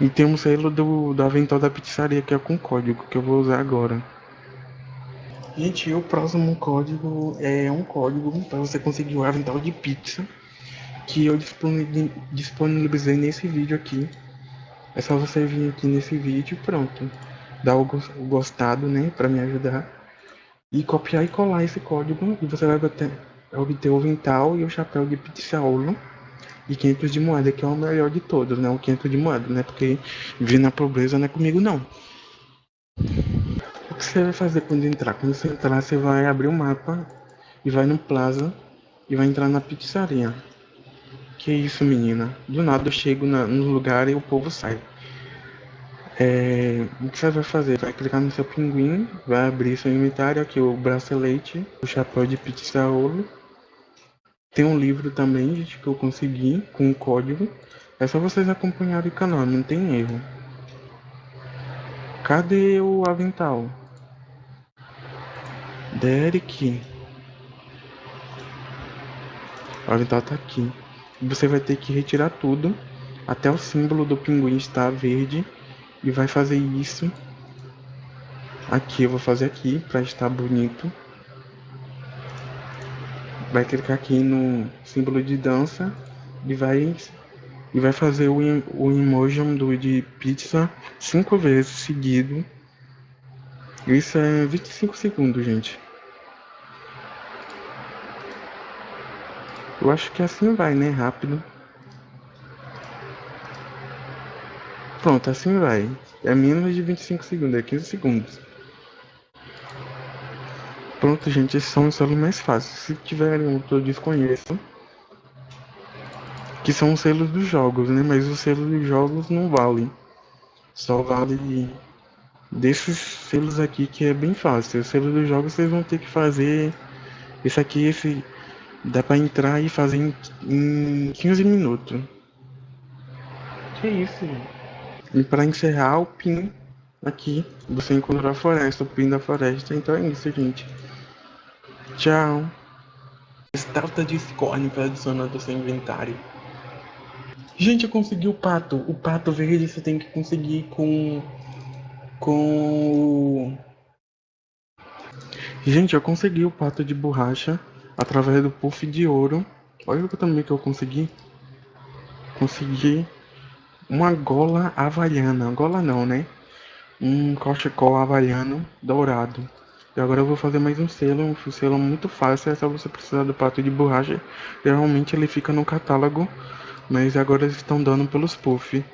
E tem um selo do, do avental da pizzaria que é com código que eu vou usar agora. Gente, o próximo código é um código para você conseguir o avental de pizza que eu disponibilizei nesse vídeo aqui. É só você vir aqui nesse vídeo, pronto. Dar o gostado, né, para me ajudar. E copiar e colar esse código e você vai obter, obter o avental e o chapéu de pizzaolo e 500 de moeda, que é o melhor de todos, né? O 500 de moeda, né? Porque vir na pobreza não é comigo, não. O que você vai fazer quando entrar? Quando você entrar, você vai abrir o mapa e vai no plaza e vai entrar na pizzaria. Que isso, menina? Do nada eu chego na, no lugar e o povo sai. É, o que você vai fazer? Vai clicar no seu pinguim, vai abrir seu inventário, aqui o bracelete, o chapéu de pizzaolo tem um livro também, gente, que eu consegui com o código. É só vocês acompanharem o canal, não tem erro. Cadê o avental? Derek. O avental tá aqui. Você vai ter que retirar tudo. Até o símbolo do pinguim está verde. E vai fazer isso. Aqui, eu vou fazer aqui para estar bonito vai clicar aqui no símbolo de dança e vai e vai fazer o, o emoji do de pizza cinco vezes seguido. Isso é 25 segundos, gente. Eu acho que assim vai, né? Rápido. Pronto, assim vai. É menos de 25 segundos, é 15 segundos. Pronto, gente, esses são os selos mais fáceis. Se tiverem outro, eu desconheço. Que são os selos dos jogos, né? Mas os selos dos jogos não valem. Só vale desses selos aqui que é bem fácil. Os selos dos jogos vocês vão ter que fazer. Esse aqui, esse. Dá pra entrar e fazer em, em 15 minutos. Que isso, gente? E pra encerrar o pin aqui, você encontrou a floresta, o pin da floresta. Então é isso, gente. Tchau. Estátua de escorne para adicionar ao seu inventário. Gente, eu consegui o pato. O pato verde você tem que conseguir com... Com... Gente, eu consegui o pato de borracha através do puff de ouro. Olha o que também que eu consegui. Consegui uma gola havaiana. Gola não, né? Um cachecol havaiano dourado. E agora eu vou fazer mais um selo, um selo muito fácil, é só você precisar do pato de borracha. Geralmente ele fica no catálogo, mas agora eles estão dando pelos puff.